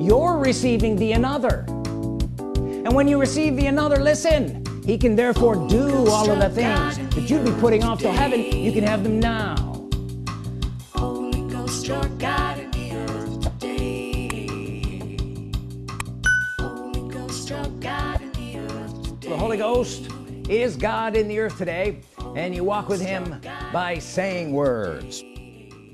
you're receiving the another. And when you receive the another listen he can therefore oh, do all of the things that you'd be putting off till heaven. You can have them now. Holy Ghost, your God in the earth today. Holy Ghost, your God in the earth today. the Holy Ghost is God in the earth today and you walk with him by saying words.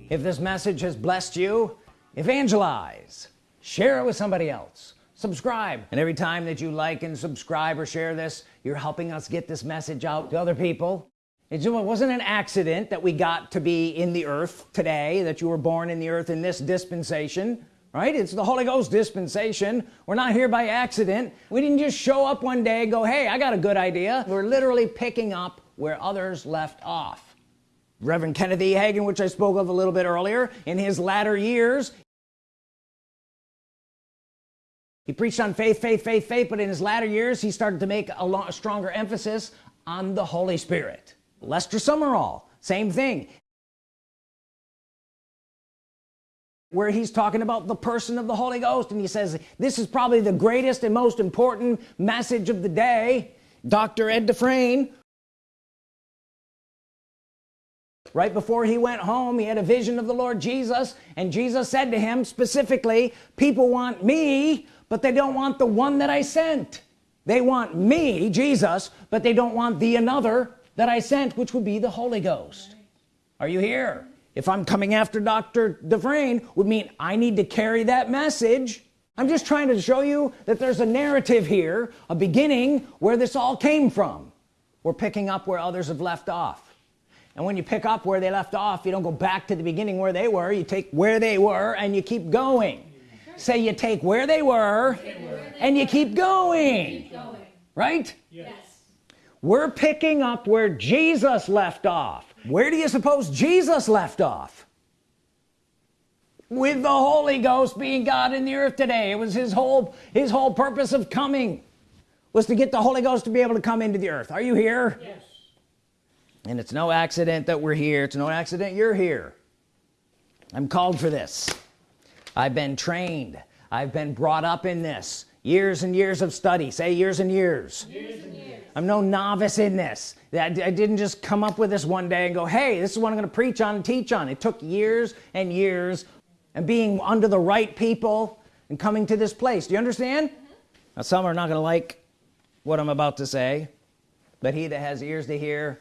If this message has blessed you evangelize share it with somebody else. Subscribe. And every time that you like and subscribe or share this you're helping us get this message out to other people. It wasn't an accident that we got to be in the earth today that you were born in the earth in this dispensation right? It's the Holy Ghost dispensation. We're not here by accident. We didn't just show up one day and go hey I got a good idea. We're literally picking up where others left off. Reverend Kenneth E. Hagin which I spoke of a little bit earlier in his latter years he preached on faith faith faith faith but in his latter years he started to make a, stronger emphasis on the Holy Spirit Lester Sumrall same thing where he's talking about the person of the Holy Ghost and he says this is probably the greatest and most important message of the day Dr. Ed Dufresne right before he went home he had a vision of the Lord Jesus and Jesus said to him specifically people want me but they don't want the one that I sent. They want me Jesus but they don't want the another that I sent which would be the Holy Ghost. Are you here? If I'm coming after dr. Dufresne would mean I need to carry that message. I'm just trying to show you that there's a narrative here a beginning where this all came from. We're picking up where others have left off. And when you pick up where they left off you don't go back to the beginning where they were. You take where they were and you keep going say you take where they were and you keep going. Right? Yes. we're picking up where Jesus left off. Where do you suppose Jesus left off? With the Holy Ghost being God in the earth today. It was his whole his whole purpose of coming was to get the Holy Ghost to be able to come into the earth. Are you here? Yes. and it's no accident that we're here. It's no accident you're here. I'm called for this I've been trained. I've been brought up in this. Years and years of study. Say years and years, years, and years. I'm no novice in this. That I didn't just come up with this one day and go hey this is what I'm gonna preach on and teach on. It took years and years and being under the right people and coming to this place. Do you understand? Now some are not gonna like what I'm about to say but he that has ears to hear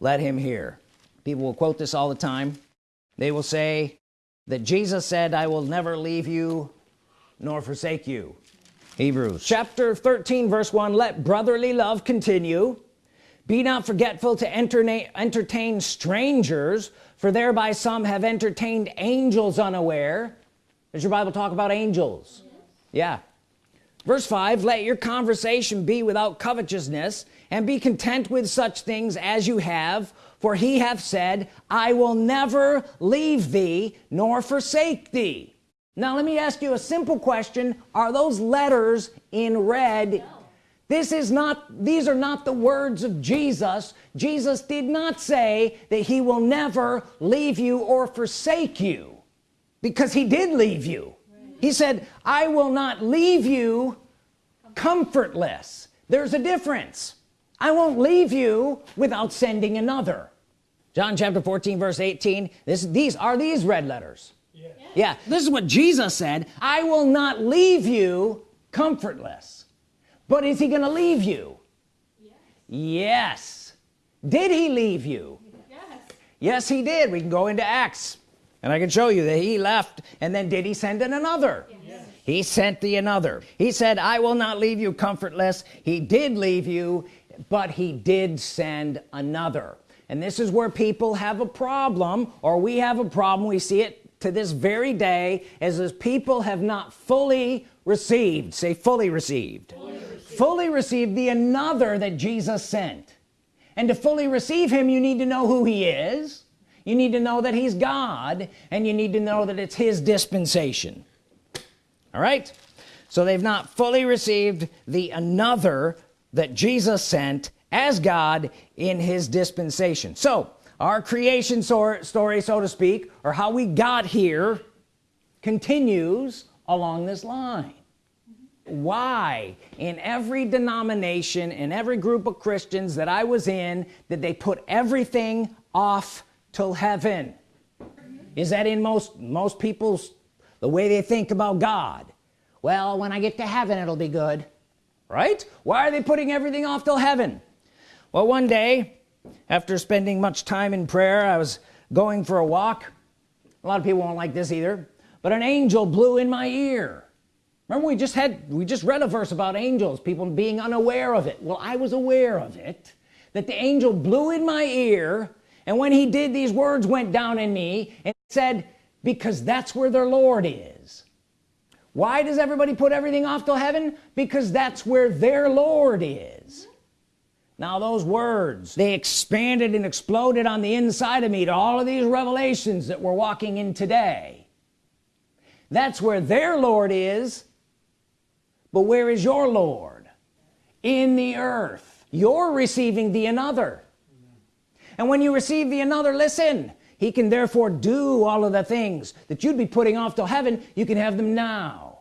let him hear. People will quote this all the time. They will say that Jesus said I will never leave you nor forsake you. Hebrews chapter 13 verse 1 let brotherly love continue. Be not forgetful to entertain, entertain strangers for thereby some have entertained angels unaware. Does your Bible talk about angels? Yeah. Verse 5 let your conversation be without covetousness and be content with such things as you have for he hath said I will never leave thee nor forsake thee. Now let me ask you a simple question. Are those letters in red? This is not these are not the words of Jesus. Jesus did not say that he will never leave you or forsake you because he did leave you. He said I will not leave you comfortless. There's a difference I won't leave you without sending another. John chapter 14 verse 18 this these are these red letters. Yes. yeah. This is what Jesus said I will not leave you comfortless. But is he gonna leave you? Yes. Did he leave you? Yes. yes he did. We can go into Acts and I can show you that he left and then did he send in another? Yes. he sent the another. He said I will not leave you comfortless. He did leave you but he did send another. And this is where people have a problem or we have a problem. We see it to this very day as as people have not fully received say fully received Fully received. fully received the another that Jesus sent. And to fully receive him you need to know who he is. You need to know that he's God and you need to know that it's his dispensation. All right? So they've not fully received the another that Jesus sent as God in his dispensation. So our creation story so to speak or how we got here continues along this line. Why in every denomination in every group of Christians that I was in did they put everything off till heaven? Is that in most most people's the way they think about God? Well when I get to heaven it'll be good right? Why are they putting everything off till heaven? Well one day after spending much time in prayer I was going for a walk. A lot of people won't like this either but an angel blew in my ear. Remember we just had we just read a verse about angels people being unaware of it. Well I was aware of it that the angel blew in my ear and when he did these words went down in me and said because that's where their Lord is why does everybody put everything off till heaven? Because that's where their Lord is. Now those words they expanded and exploded on the inside of me to all of these revelations that we're walking in today. That's where their Lord is but where is your Lord? In the earth. You're receiving the another. And when you receive the another listen he can therefore do all of the things that you'd be putting off till heaven. You can have them now.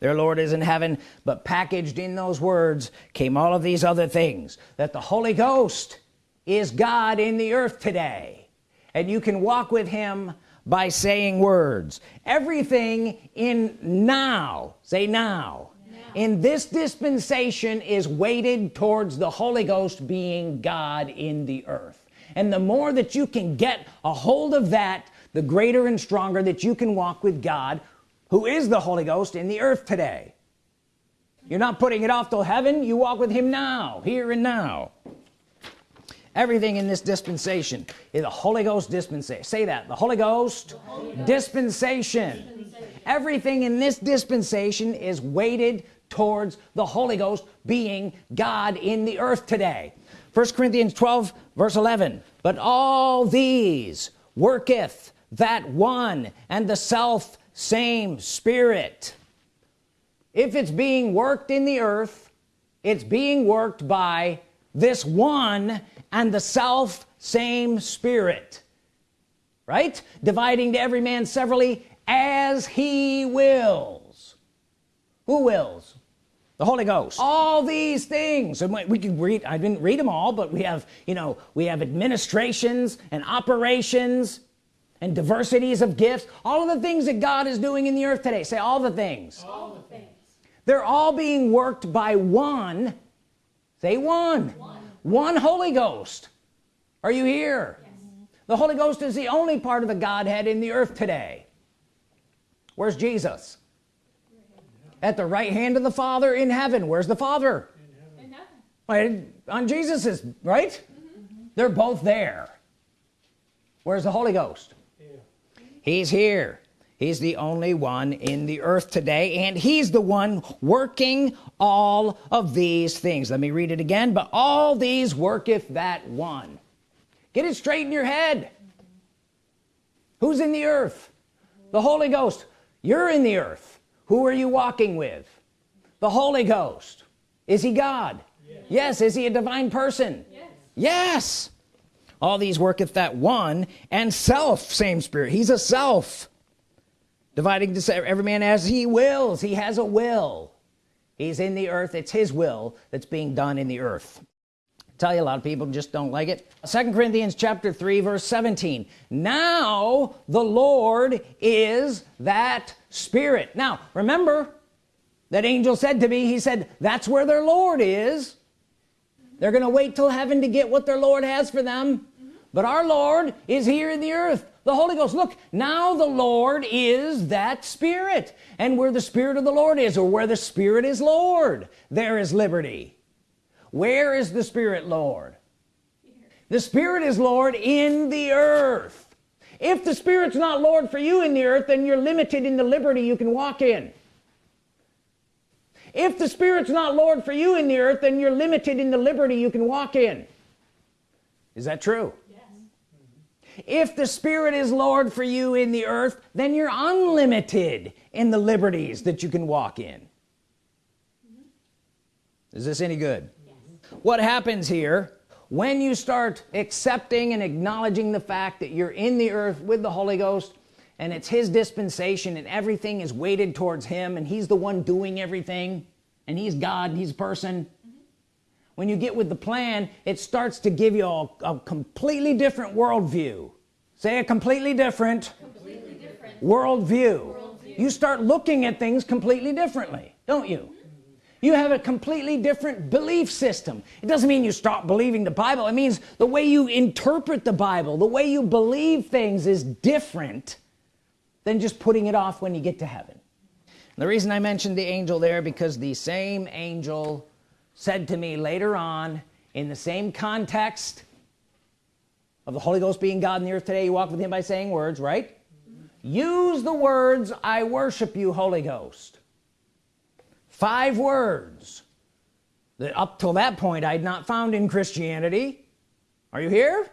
Their Lord is in heaven but packaged in those words came all of these other things that the Holy Ghost is God in the earth today and you can walk with him by saying words. Everything in now say now in this dispensation is weighted towards the Holy Ghost being God in the earth and the more that you can get a hold of that the greater and stronger that you can walk with God who is the Holy Ghost in the earth today you're not putting it off till heaven you walk with him now here and now everything in this dispensation is the Holy Ghost dispensation say that the Holy Ghost, the Holy Ghost. Dispensation. dispensation everything in this dispensation is weighted towards the Holy Ghost being God in the earth today 1 Corinthians 12 verse 11 but all these worketh that one and the self same spirit. If it's being worked in the earth it's being worked by this one and the self same spirit. Right? Dividing to every man severally as he wills. Who wills the Holy Ghost. All these things. And we can read I didn't read them all but we have you know we have administrations and operations and diversities of gifts. All of the things that God is doing in the earth today. Say all the things. All the things. They're all being worked by one. Say one. One, one Holy Ghost. Are you here? Yes. Mm-hmm. the Holy Ghost is the only part of the Godhead in the earth today. Where's Jesus at the right hand of the Father in heaven. Where's the Father? In heaven, right on Jesus's right? Mm -hmm. they're both there. Where's the Holy Ghost? He's here. He's the only one in the earth today and he's the one working all of these things. Let me read it again. But all these worketh that one. Get it straight in your head. Who's in the earth? The Holy Ghost. You're in the earth who are you walking with? The Holy Ghost. Is he God? Yes, yes. is he a divine person? Yes. yes. All these worketh that one and self same spirit. He's a self. Dividing to every man as he wills. He has a will. He's in the earth. It's his will that's being done in the earth tell you a lot of people just don't like it. Second Corinthians chapter 3 verse 17 now the Lord is that spirit. Now remember that angel said to me he said that's where their Lord is. They're gonna wait till heaven to get what their Lord has for them. But our Lord is here in the earth. The Holy Ghost look now the Lord is that spirit. And where the Spirit of the Lord is or where the Spirit is Lord there is liberty where is the Spirit Lord the Spirit is Lord in the earth if the Spirit's not Lord for you in the earth then you're limited in the liberty you can walk in if the Spirit's not Lord for you in the earth then you're limited in the liberty you can walk in is that true yes. if the Spirit is Lord for you in the earth then you're unlimited in the liberties that you can walk in mm -hmm. is this any good. What happens here when you start accepting and acknowledging the fact that you're in the earth with the Holy Ghost and it's his dispensation and everything is weighted towards him and he's the one doing everything and he's God and he's a person when you get with the plan it starts to give you a, a completely different worldview say a completely different, completely different. Worldview. worldview you start looking at things completely differently don't you you have a completely different belief system. It doesn't mean you stop believing the Bible. It means the way you interpret the Bible the way you believe things is different than just putting it off when you get to heaven. And the reason I mentioned the angel there because the same angel said to me later on in the same context of the Holy Ghost being God in the earth today you walk with him by saying words right? Use the words I worship you Holy Ghost five words that up till that point I'd not found in Christianity. Are you here?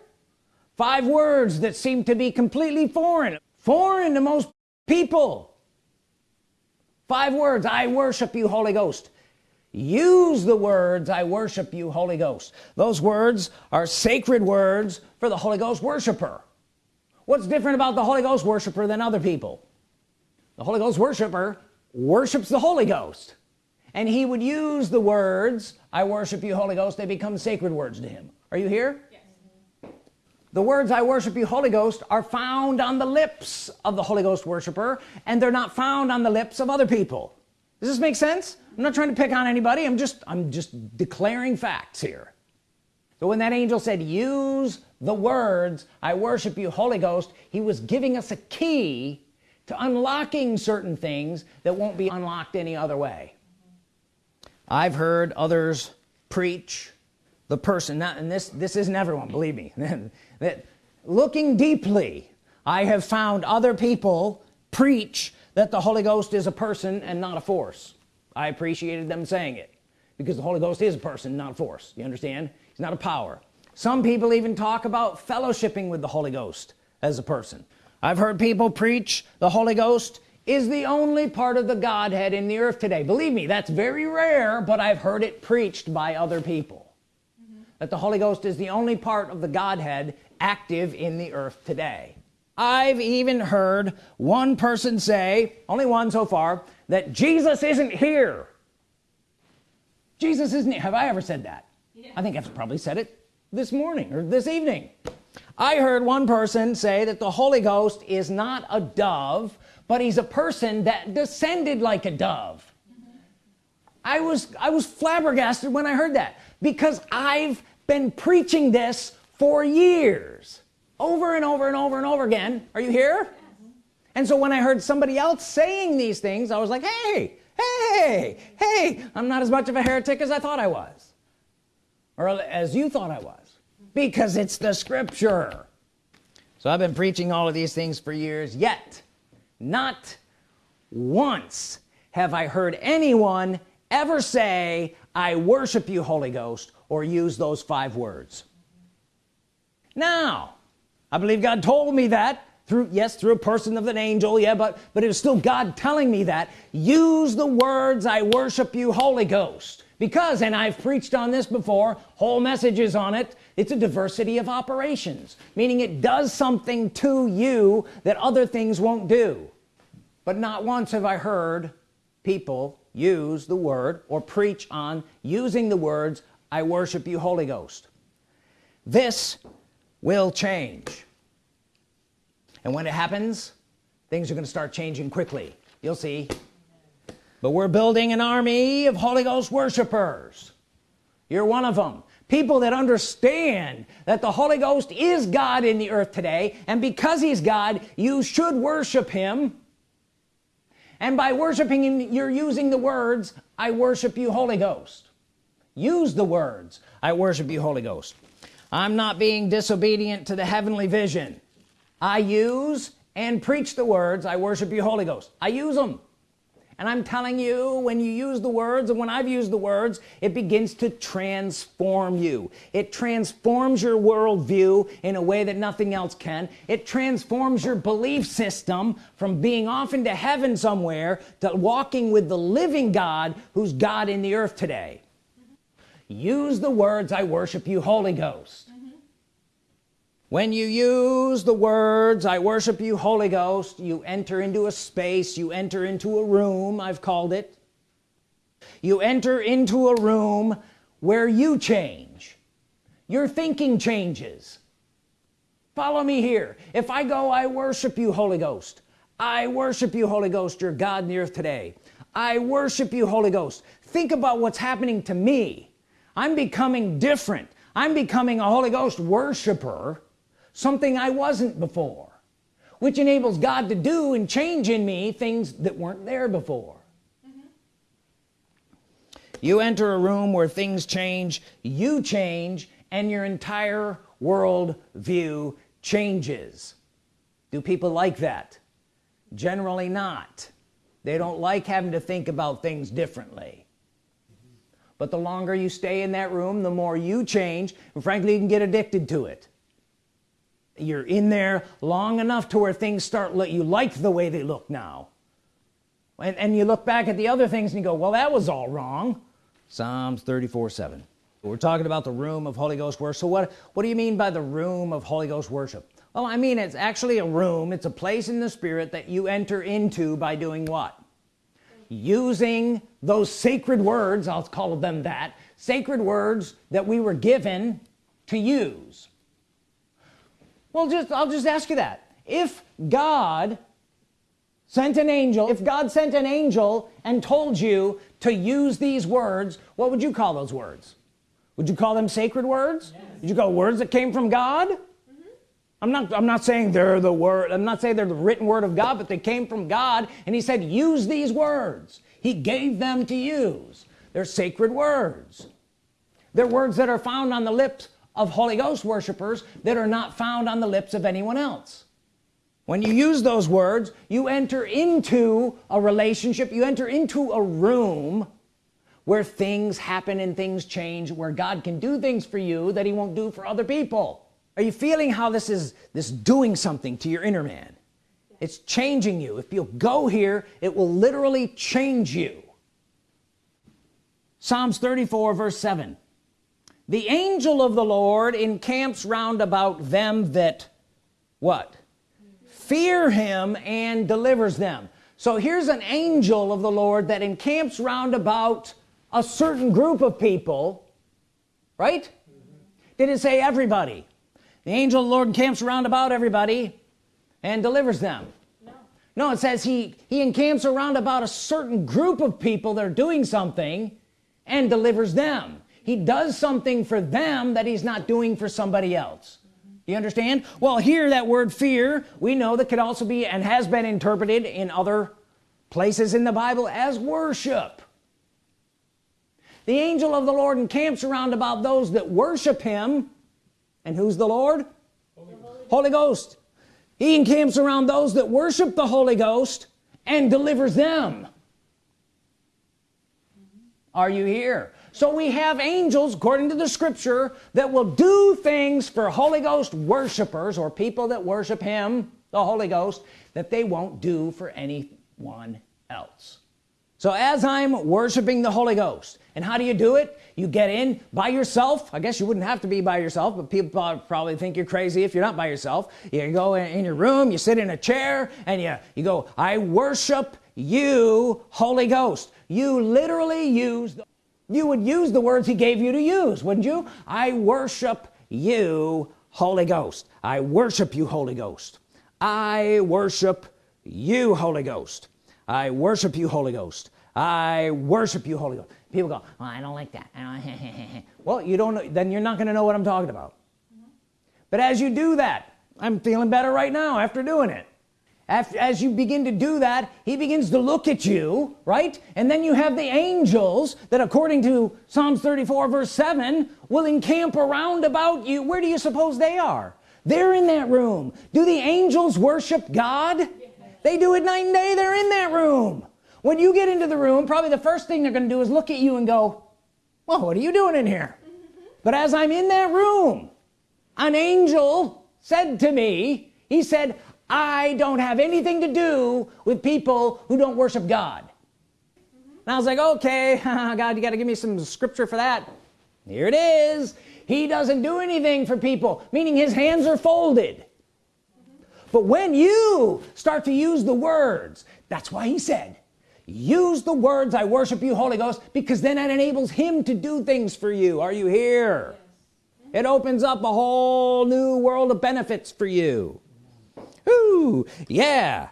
Five words that seem to be completely foreign. Foreign to most people. Five words I worship you Holy Ghost. Use the words I worship you Holy Ghost. Those words are sacred words for the Holy Ghost worshiper. What's different about the Holy Ghost worshiper than other people? The Holy Ghost worshiper worships the Holy Ghost and he would use the words I worship you Holy Ghost they become sacred words to him. Are you here? Yes. the words I worship you Holy Ghost are found on the lips of the Holy Ghost worshiper and they're not found on the lips of other people. Does this make sense? I'm not trying to pick on anybody. I'm just I'm just declaring facts here. So when that angel said use the words I worship you Holy Ghost he was giving us a key to unlocking certain things that won't be unlocked any other way I've heard others preach the person. Not and this this isn't everyone believe me. That looking deeply I have found other people preach that the Holy Ghost is a person and not a force. I appreciated them saying it because the Holy Ghost is a person not a force. You understand? He's not a power. Some people even talk about fellowshipping with the Holy Ghost as a person. I've heard people preach the Holy Ghost is the only part of the Godhead in the earth today. Believe me that's very rare but I've heard it preached by other people. Mm -hmm. that the Holy Ghost is the only part of the Godhead active in the earth today. I've even heard one person say only one so far that Jesus isn't here. Jesus isn't have I ever said that? Yeah. I think I've probably said it this morning or this evening. I heard one person say that the Holy Ghost is not a dove but he's a person that descended like a dove. I was I was flabbergasted when I heard that because I've been preaching this for years. Over and over and over and over again. Are you here? And so when I heard somebody else saying these things I was like hey hey hey I'm not as much of a heretic as I thought I was. Or as you thought I was. Because it's the scripture. So I've been preaching all of these things for years yet not once have I heard anyone ever say I worship you Holy Ghost or use those five words. Now I believe God told me that through yes through a person of an angel yeah but but it was still God telling me that. Use the words I worship you Holy Ghost because and I've preached on this before whole messages on it it's a diversity of operations meaning it does something to you that other things won't do. But not once have I heard people use the word or preach on using the words I worship you Holy Ghost. This will change. And when it happens things are going to start changing quickly. You'll see but we're building an army of Holy Ghost worshipers. You're one of them people that understand that the Holy Ghost is God in the earth today and because he's God you should worship him. And by worshiping him you're using the words I worship you Holy Ghost. Use the words I worship you Holy Ghost. I'm not being disobedient to the heavenly vision. I use and preach the words I worship you Holy Ghost. I use them and I'm telling you when you use the words and when I've used the words it begins to transform you. It transforms your worldview in a way that nothing else can. It transforms your belief system from being off into heaven somewhere to walking with the living God who's God in the earth today. Use the words I worship you Holy Ghost when you use the words I worship you Holy Ghost you enter into a space you enter into a room I've called it. You enter into a room where you change. Your thinking changes. Follow me here. If I go I worship you Holy Ghost I worship you Holy Ghost your God in the earth today I worship you Holy Ghost think about what's happening to me. I'm becoming different. I'm becoming a Holy Ghost worshiper something I wasn't before which enables God to do and change in me things that weren't there before. Mm-hmm. You enter a room where things change you change and your entire world view changes. Do people like that? Generally not. They don't like having to think about things differently. But the longer you stay in that room the more you change and frankly you can get addicted to it you're in there long enough to where things start let you like the way they look now. And, and you look back at the other things and you go well that was all wrong. Psalms 34 7 we're talking about the room of Holy Ghost worship. So what what do you mean by the room of Holy Ghost worship? Well I mean it's actually a room it's a place in the Spirit that you enter into by doing what? Using those sacred words I'll call them that sacred words that we were given to use well just I'll just ask you that. If God sent an angel if God sent an angel and told you to use these words what would you call those words? Would you call them sacred words? Yes. Would you call words that came from God? Mm -hmm. I'm not I'm not saying they're the word I'm not saying they're the written word of God but they came from God and he said use these words. He gave them to use. They're sacred words. They're words that are found on the lips of Holy Ghost worshipers that are not found on the lips of anyone else. When you use those words you enter into a relationship you enter into a room where things happen and things change where God can do things for you that he won't do for other people. Are you feeling how this is this doing something to your inner man? It's changing you. If you'll go here it will literally change you. Psalms 34 verse 7 the angel of the Lord encamps round about them that what? Fear him and delivers them. So here's an angel of the Lord that encamps round about a certain group of people right? Mm -hmm. did it say everybody? The angel of the Lord encamps around about everybody and delivers them. No, no it says he he encamps around about a certain group of people that are doing something and delivers them he does something for them that he's not doing for somebody else. You understand? Well here that word fear. We know that could also be and has been interpreted in other places in the Bible as worship. The angel of the Lord encamps around about those that worship him. And who's the Lord? Holy Holy Ghost. he encamps around those that worship the Holy Ghost and delivers them. Are you here so we have angels according to the scripture that will do things for Holy Ghost worshipers or people that worship him the Holy Ghost that they won't do for anyone else. So as I'm worshiping the Holy Ghost and how do you do it? You get in by yourself. I guess you wouldn't have to be by yourself but people probably think you're crazy if you're not by yourself. You go in your room you sit in a chair and you you go I worship you Holy Ghost. You literally use the, you would use the words he gave you to use wouldn't you? I worship you Holy Ghost. I worship you Holy Ghost. I worship you Holy Ghost. I worship you Holy Ghost. I worship you Holy Ghost. People go well, I don't like that. Well you don't know then you're not gonna know what I'm talking about. But as you do that I'm feeling better right now after doing it as you begin to do that he begins to look at you right? And then you have the angels that according to Psalms 34 verse 7 will encamp around about you. Where do you suppose they are? They're in that room. Do the angels worship God? They do it night and day. They're in that room. When you get into the room probably the first thing they're gonna do is look at you and go well what are you doing in here? But as I'm in that room an angel said to me he said I don't have anything to do with people who don't worship God. And I was like okay God you got to give me some scripture for that. Here it is. He doesn't do anything for people meaning his hands are folded. But when you start to use the words that's why he said use the words I worship you Holy Ghost because then that enables him to do things for you. Are you here? It opens up a whole new world of benefits for you Ooh, yeah.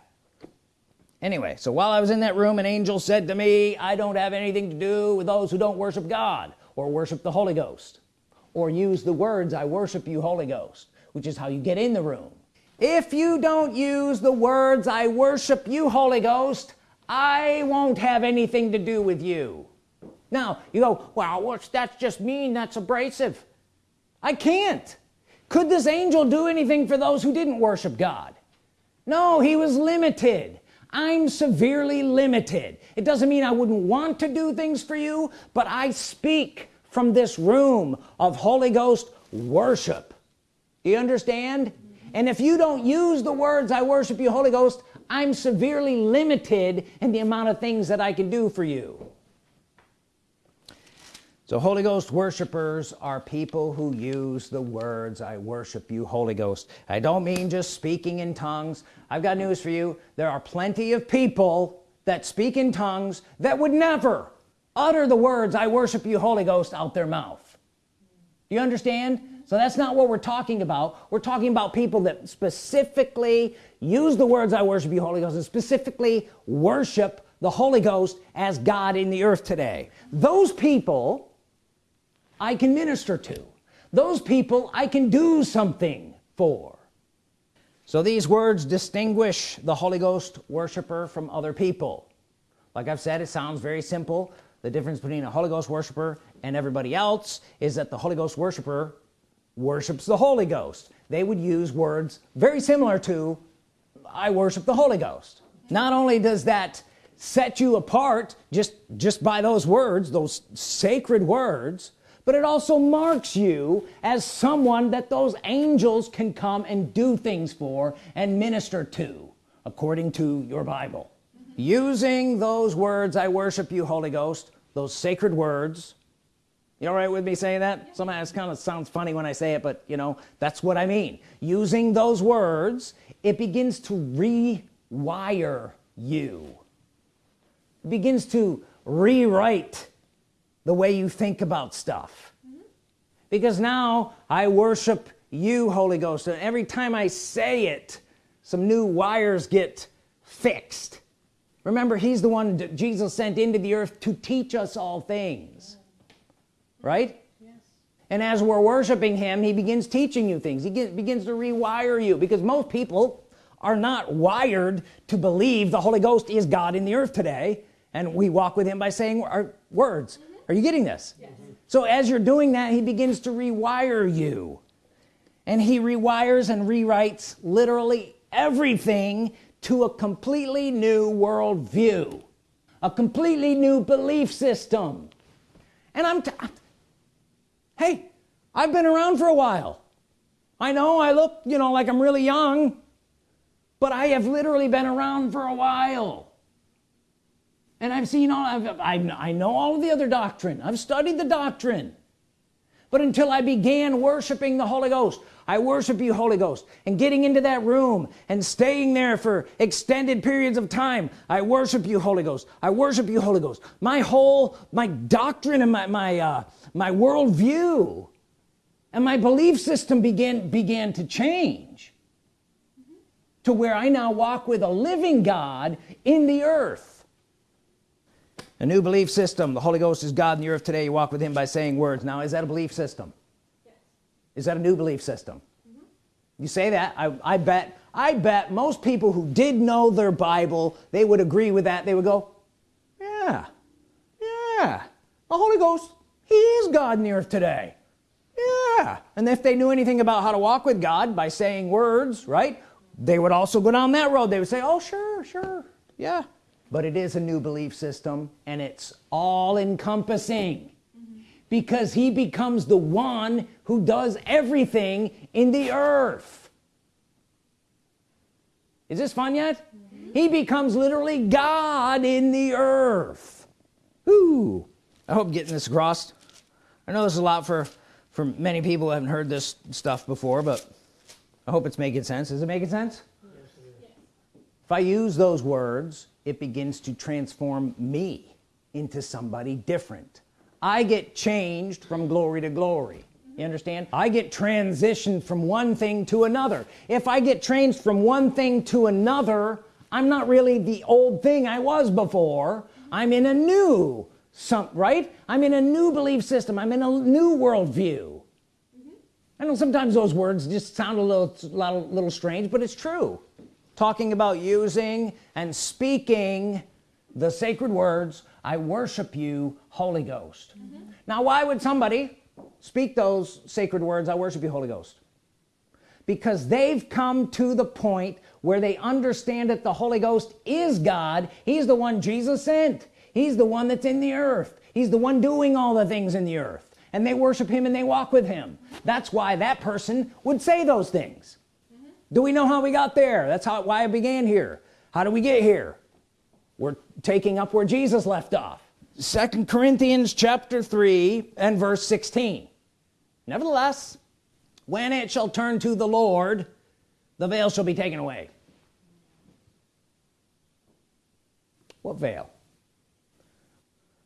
Anyway so while I was in that room an angel said to me I don't have anything to do with those who don't worship God or worship the Holy Ghost or use the words I worship you Holy Ghost which is how you get in the room. If you don't use the words I worship you Holy Ghost I won't have anything to do with you. Now you go well that's just mean that's abrasive. I can't. Could this angel do anything for those who didn't worship God no he was limited. I'm severely limited. It doesn't mean I wouldn't want to do things for you but I speak from this room of Holy Ghost worship. You understand? And if you don't use the words I worship you Holy Ghost I'm severely limited in the amount of things that I can do for you so Holy Ghost worshipers are people who use the words I worship you Holy Ghost. I don't mean just speaking in tongues. I've got news for you. There are plenty of people that speak in tongues that would never utter the words I worship you Holy Ghost out their mouth. Do you understand? So that's not what we're talking about. We're talking about people that specifically use the words I worship you Holy Ghost and specifically worship the Holy Ghost as God in the earth today. Those people I can minister to. Those people I can do something for. So these words distinguish the Holy Ghost worshiper from other people. Like I've said it sounds very simple. The difference between a Holy Ghost worshiper and everybody else is that the Holy Ghost worshiper worships the Holy Ghost. They would use words very similar to I worship the Holy Ghost. Not only does that set you apart just just by those words those sacred words but it also marks you as someone that those angels can come and do things for and minister to according to your Bible. Using those words I worship you Holy Ghost those sacred words. You all right with me saying that? Sometimes kind of sounds funny when I say it but you know that's what I mean. Using those words it begins to rewire you. It begins to rewrite the way you think about stuff. Because now I worship you Holy Ghost and every time I say it some new wires get fixed. Remember he's the one Jesus sent into the earth to teach us all things. Right? Yes. and as we're worshiping him he begins teaching you things. He get, begins to rewire you. Because most people are not wired to believe the Holy Ghost is God in the earth today. And we walk with him by saying our words. Are you getting this? Yes. so as you're doing that he begins to rewire you. And he rewires and rewrites literally everything to a completely new world view a completely new belief system. And I'm hey I've been around for a while. I know I look you know like I'm really young but I have literally been around for a while and I've seen all I've, I've, I know all of the other doctrine. I've studied the doctrine. But until I began worshiping the Holy Ghost I worship you Holy Ghost. And getting into that room and staying there for extended periods of time I worship you Holy Ghost. I worship you Holy Ghost. My whole my doctrine and my my uh, my worldview and my belief system began began to change to where I now walk with a living God in the earth a new belief system. The Holy Ghost is God in the earth today. You walk with him by saying words. Now is that a belief system? Yes. is that a new belief system? Mm -hmm. you say that. I, I bet I bet most people who did know their Bible they would agree with that. They would go yeah yeah. The Holy Ghost he is God in the earth today. Yeah. And if they knew anything about how to walk with God by saying words right they would also go down that road. They would say oh sure sure. Yeah but it is a new belief system and it's all encompassing because he becomes the one who does everything in the earth. Is this fun yet? Mm -hmm. he becomes literally God in the earth. Ooh, I hope getting this across. I know this is a lot for for many people who haven't heard this stuff before but I hope it's making sense. Is it making sense? Yes, if I use those words it begins to transform me into somebody different. I get changed from glory to glory. You understand? I get transitioned from one thing to another. If I get changed from one thing to another I'm not really the old thing I was before. I'm in a new some right? I'm in a new belief system. I'm in a new worldview. Mm -hmm. I know sometimes those words just sound a little a little strange but it's true talking about using and speaking the sacred words I worship you Holy Ghost. Mm -hmm. now why would somebody speak those sacred words I worship you Holy Ghost because they've come to the point where they understand that the Holy Ghost is God. He's the one Jesus sent. He's the one that's in the earth. He's the one doing all the things in the earth. And they worship him and they walk with him. That's why that person would say those things. Do we know how we got there? That's how why I began here. How do we get here? We're taking up where Jesus left off. Second Corinthians chapter 3 and verse 16 nevertheless when it shall turn to the Lord the veil shall be taken away. What veil?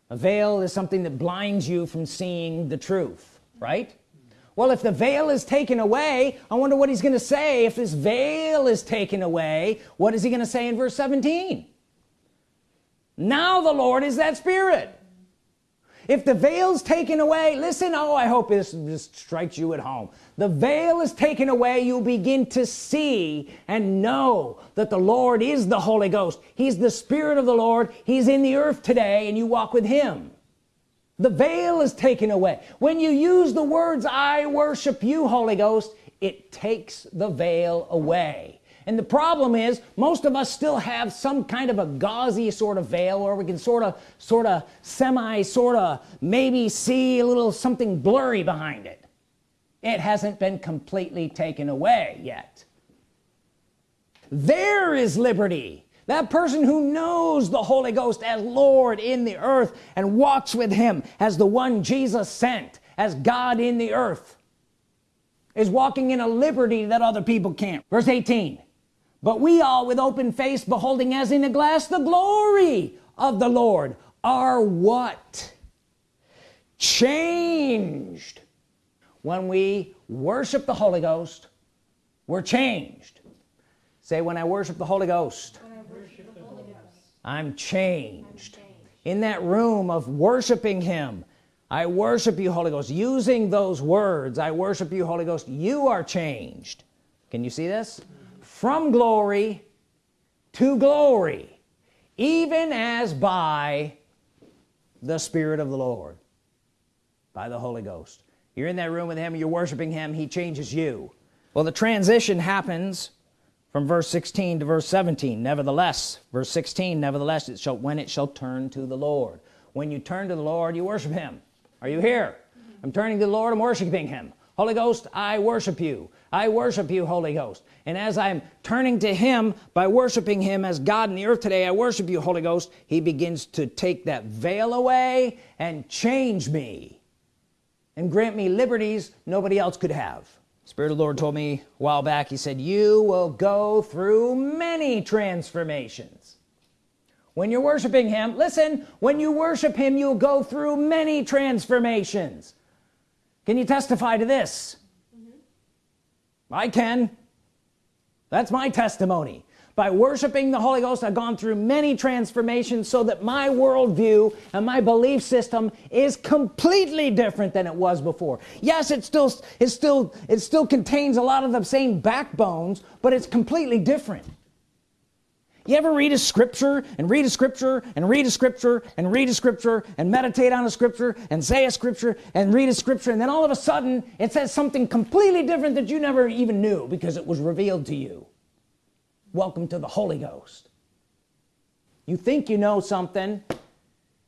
A veil is something that blinds you from seeing the truth right well if the veil is taken away I wonder what he's gonna say. If this veil is taken away what is he gonna say in verse 17 now the Lord is that spirit. If the veil's taken away listen oh I hope this just strikes you at home. The veil is taken away you begin to see and know that the Lord is the Holy Ghost. He's the Spirit of the Lord. He's in the earth today and you walk with him the veil is taken away. When you use the words I worship you Holy Ghost it takes the veil away. And the problem is most of us still have some kind of a gauzy sort of veil where we can sort of sort of semi sort of maybe see a little something blurry behind it. It hasn't been completely taken away yet. There is liberty that person who knows the Holy Ghost as Lord in the earth and walks with him as the one Jesus sent as God in the earth is walking in a liberty that other people can't. Verse 18 but we all with open face beholding as in a glass the glory of the Lord are what? Changed. When we worship the Holy Ghost we're changed. Say when I worship the Holy Ghost. I'm, changed. In that room of worshiping him I worship you Holy Ghost. Using those words I worship you Holy Ghost. You are changed. Can you see this? From glory to glory even as by the Spirit of the Lord by the Holy Ghost. You're in that room with him you're worshiping him he changes you. Well the transition happens from verse 16 to verse 17 nevertheless verse 16 nevertheless it shall when it shall turn to the Lord. When you turn to the Lord you worship him. Are you here? I'm turning to the Lord I'm worshiping him. Holy Ghost I worship you. I worship you Holy Ghost. And as I'm turning to him by worshiping him as God in the earth today I worship you Holy Ghost. He begins to take that veil away and change me and grant me liberties nobody else could have Spirit of the Lord told me a while back he said you will go through many transformations. When you're worshiping him listen when you worship him you'll go through many transformations. Can you testify to this? Mm -hmm. I can. That's my testimony by worshiping the Holy Ghost I've gone through many transformations so that my worldview and my belief system is completely different than it was before. Yes it still it still it still contains a lot of the same backbones but it's completely different. You ever read a scripture and read a scripture and read a scripture and read a scripture and meditate on a scripture and say a scripture and read a scripture and then all of a sudden it says something completely different that you never even knew because it was revealed to you welcome to the Holy Ghost. You think you know something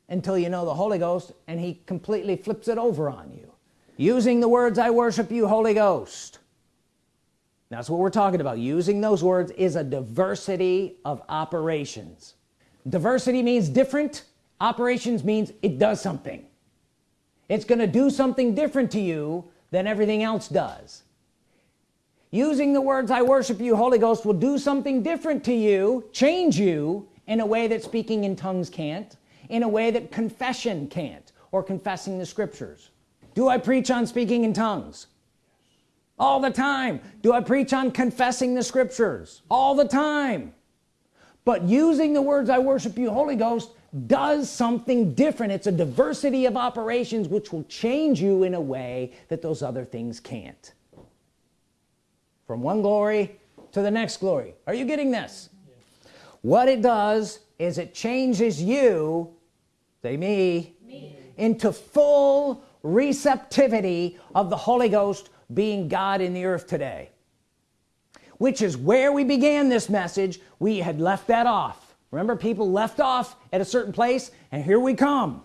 until you know the Holy Ghost and he completely flips it over on you. Using the words I worship you Holy Ghost. That's what we're talking about. Using those words is a diversity of operations. Diversity means different. Operations means it does something. It's gonna do something different to you than everything else does using the words I worship you Holy Ghost will do something different to you change you in a way that speaking in tongues can't in a way that confession can't or confessing the scriptures. Do I preach on speaking in tongues? All the time. Do I preach on confessing the scriptures? All the time. But using the words I worship you Holy Ghost does something different. It's a diversity of operations which will change you in a way that those other things can't from one glory to the next glory. Are you getting this? What it does is it changes you say me, me. into full receptivity of the Holy Ghost being God in the earth today which is where we began this message. We had left that off. Remember people left off at a certain place and here we come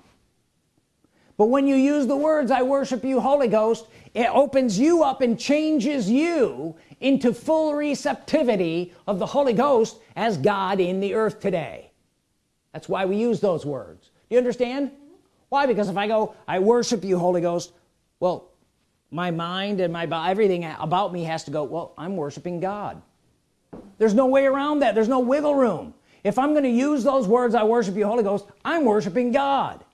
but when you use the words I worship you Holy Ghost it opens you up and changes you into full receptivity of the Holy Ghost as God in the earth today. That's why we use those words. Do you understand? Why? Because if I go I worship you Holy Ghost well my mind and my everything about me has to go well I'm worshiping God. There's no way around that. There's no wiggle room. If I'm going to use those words I worship you Holy Ghost I'm worshiping God.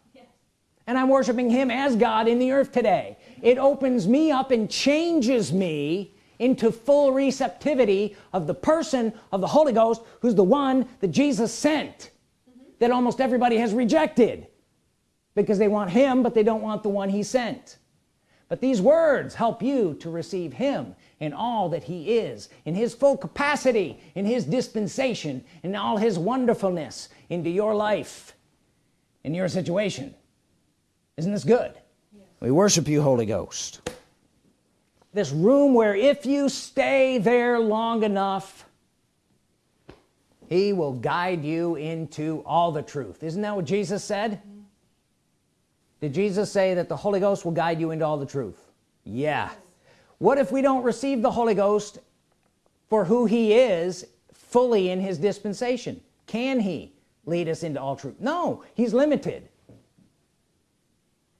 And I'm worshiping him as God in the earth today. It opens me up and changes me into full receptivity of the person of the Holy Ghost who's the one that Jesus sent mm -hmm. that almost everybody has rejected. Because they want him but they don't want the one he sent. But these words help you to receive him in all that he is in his full capacity in his dispensation in all his wonderfulness into your life in your situation isn't this good? Yes. we worship you Holy Ghost. This room where if you stay there long enough he will guide you into all the truth. Isn't that what Jesus said? Did Jesus say that the Holy Ghost will guide you into all the truth? Yeah. What if we don't receive the Holy Ghost for who he is fully in his dispensation? Can he lead us into all truth? No he's limited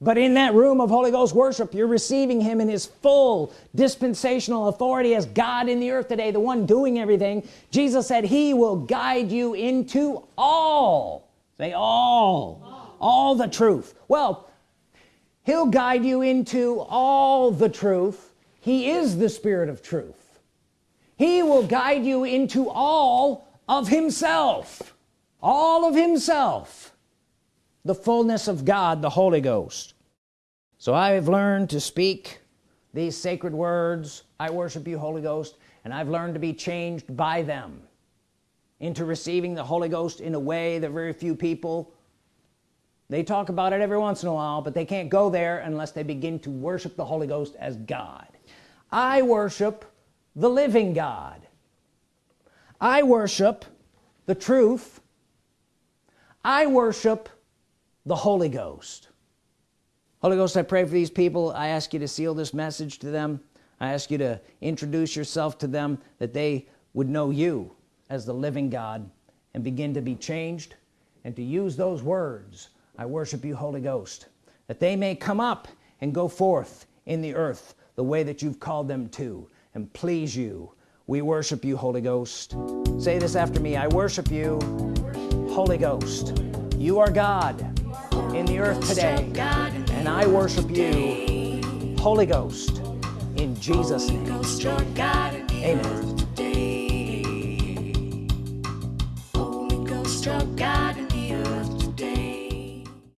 but in that room of Holy Ghost worship you're receiving him in his full dispensational authority as God in the earth today the one doing everything. Jesus said he will guide you into all. Say all. All, all the truth. Well he'll guide you into all the truth. He is the spirit of truth. He will guide you into all of himself. All of himself. The fullness of God the Holy Ghost so I have learned to speak these sacred words I worship you Holy Ghost and I've learned to be changed by them into receiving the Holy Ghost in a way that very few people they talk about it every once in a while but they can't go there unless they begin to worship the Holy Ghost as God. I worship the living God. I worship the truth. I worship the Holy Ghost Holy Ghost I pray for these people. I ask you to seal this message to them. I ask you to introduce yourself to them that they would know you as the living God and begin to be changed. And to use those words I worship you Holy Ghost that they may come up and go forth in the earth the way that you've called them to and please you. We worship you Holy Ghost. Say this after me. I worship you Holy Ghost. You are God in the earth today and I worship you Holy Ghost in Jesus name. Amen